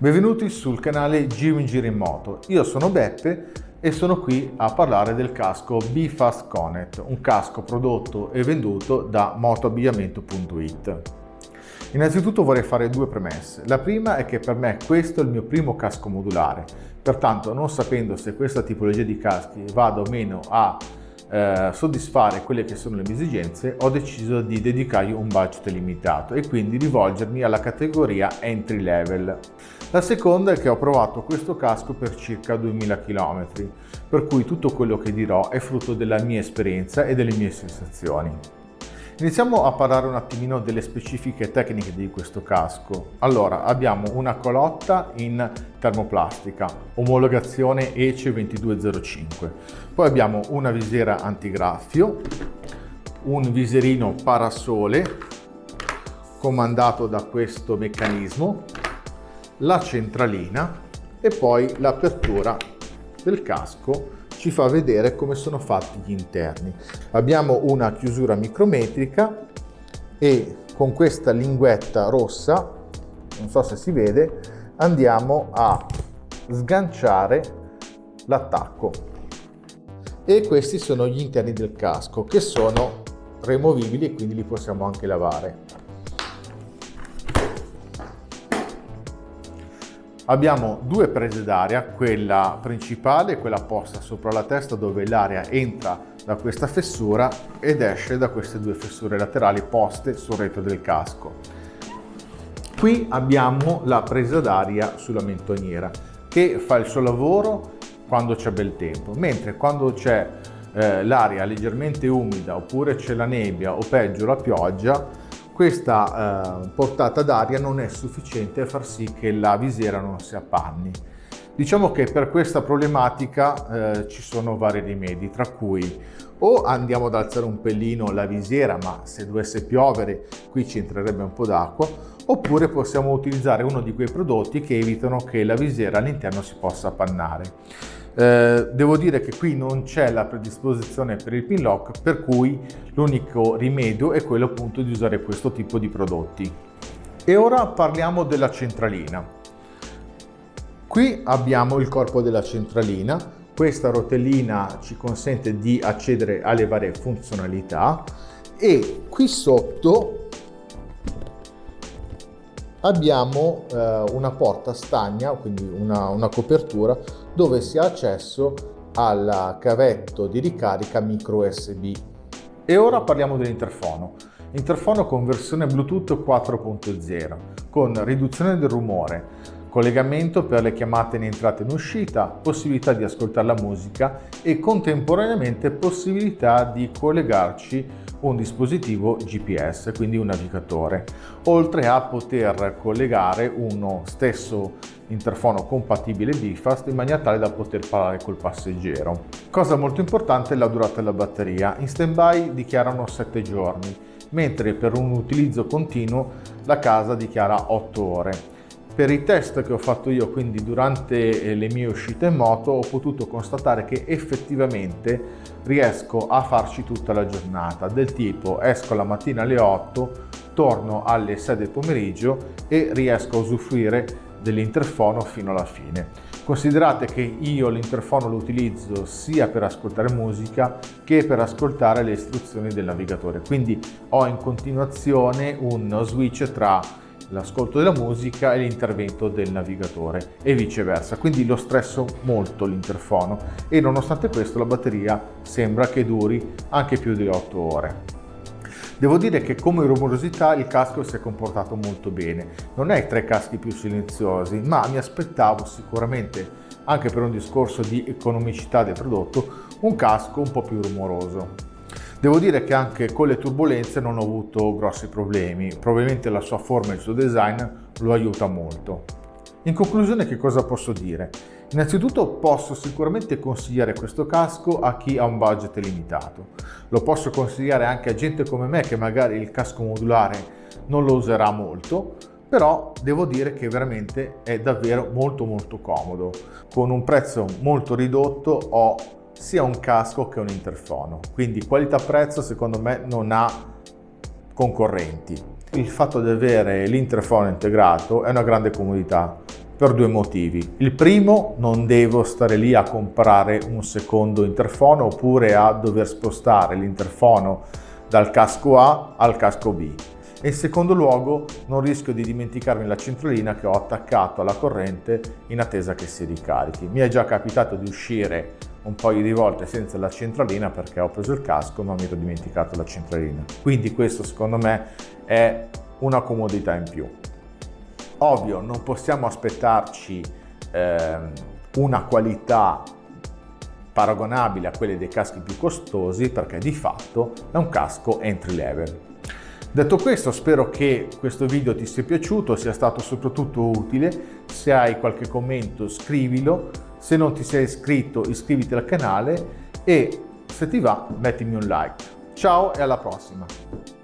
Benvenuti sul canale Giro in Giro in Moto. Io sono Beppe e sono qui a parlare del casco BFast un casco prodotto e venduto da motoabbigliamento.it. Innanzitutto vorrei fare due premesse. La prima è che per me questo è il mio primo casco modulare, pertanto non sapendo se questa tipologia di caschi vada o meno a eh, soddisfare quelle che sono le mie esigenze, ho deciso di dedicargli un budget limitato e quindi rivolgermi alla categoria entry level. La seconda è che ho provato questo casco per circa 2000 km, per cui tutto quello che dirò è frutto della mia esperienza e delle mie sensazioni. Iniziamo a parlare un attimino delle specifiche tecniche di questo casco. Allora, abbiamo una colotta in termoplastica, omologazione ECE 2205. Poi abbiamo una visiera antigraffio, un viserino parasole comandato da questo meccanismo, la centralina e poi l'apertura del casco ci fa vedere come sono fatti gli interni. Abbiamo una chiusura micrometrica e con questa linguetta rossa, non so se si vede, andiamo a sganciare l'attacco. E questi sono gli interni del casco che sono removibili e quindi li possiamo anche lavare. Abbiamo due prese d'aria, quella principale e quella posta sopra la testa dove l'aria entra da questa fessura ed esce da queste due fessure laterali poste sul retro del casco. Qui abbiamo la presa d'aria sulla mentoniera che fa il suo lavoro quando c'è bel tempo, mentre quando c'è eh, l'aria leggermente umida oppure c'è la nebbia o peggio la pioggia questa eh, portata d'aria non è sufficiente a far sì che la visiera non si appanni. Diciamo che per questa problematica eh, ci sono vari rimedi, tra cui o andiamo ad alzare un pellino la visiera, ma se dovesse piovere qui ci entrerebbe un po' d'acqua, oppure possiamo utilizzare uno di quei prodotti che evitano che la visiera all'interno si possa appannare. Eh, devo dire che qui non c'è la predisposizione per il pin lock, per cui l'unico rimedio è quello appunto di usare questo tipo di prodotti. E ora parliamo della centralina. Qui abbiamo il corpo della centralina, questa rotellina ci consente di accedere alle varie funzionalità e qui sotto abbiamo eh, una porta stagna, quindi una, una copertura, dove si ha accesso al cavetto di ricarica micro USB. E ora parliamo dell'interfono. Interfono con versione Bluetooth 4.0, con riduzione del rumore, collegamento per le chiamate in entrata e in uscita, possibilità di ascoltare la musica e contemporaneamente possibilità di collegarci un dispositivo GPS, quindi un navigatore, oltre a poter collegare uno stesso interfono compatibile Bifast in maniera tale da poter parlare col passeggero. Cosa molto importante è la durata della batteria. In standby dichiarano 7 giorni, mentre per un utilizzo continuo la casa dichiara 8 ore. Per i test che ho fatto io, quindi durante eh, le mie uscite in moto, ho potuto constatare che effettivamente riesco a farci tutta la giornata, del tipo esco la mattina alle 8, torno alle 6 del pomeriggio e riesco a usufruire dell'interfono fino alla fine. Considerate che io l'interfono lo utilizzo sia per ascoltare musica che per ascoltare le istruzioni del navigatore, quindi ho in continuazione uno switch tra l'ascolto della musica e l'intervento del navigatore e viceversa, quindi lo stresso molto l'interfono e nonostante questo la batteria sembra che duri anche più di 8 ore. Devo dire che come rumorosità il casco si è comportato molto bene, non è tra i caschi più silenziosi, ma mi aspettavo sicuramente, anche per un discorso di economicità del prodotto, un casco un po' più rumoroso. Devo dire che anche con le turbulenze non ho avuto grossi problemi, probabilmente la sua forma e il suo design lo aiuta molto. In conclusione che cosa posso dire? Innanzitutto posso sicuramente consigliare questo casco a chi ha un budget limitato. Lo posso consigliare anche a gente come me che magari il casco modulare non lo userà molto, però devo dire che veramente è davvero molto molto comodo. Con un prezzo molto ridotto ho sia un casco che un interfono. Quindi qualità-prezzo secondo me non ha concorrenti. Il fatto di avere l'interfono integrato è una grande comodità. Per due motivi. Il primo, non devo stare lì a comprare un secondo interfono oppure a dover spostare l'interfono dal casco A al casco B. E in secondo luogo, non rischio di dimenticarmi la centralina che ho attaccato alla corrente in attesa che si ricarichi. Mi è già capitato di uscire un paio di volte senza la centralina perché ho preso il casco ma mi ero dimenticato la centralina. Quindi questo secondo me è una comodità in più. Ovvio, non possiamo aspettarci eh, una qualità paragonabile a quelle dei caschi più costosi perché di fatto è un casco entry level. Detto questo spero che questo video ti sia piaciuto, sia stato soprattutto utile, se hai qualche commento scrivilo, se non ti sei iscritto iscriviti al canale e se ti va mettimi un like. Ciao e alla prossima!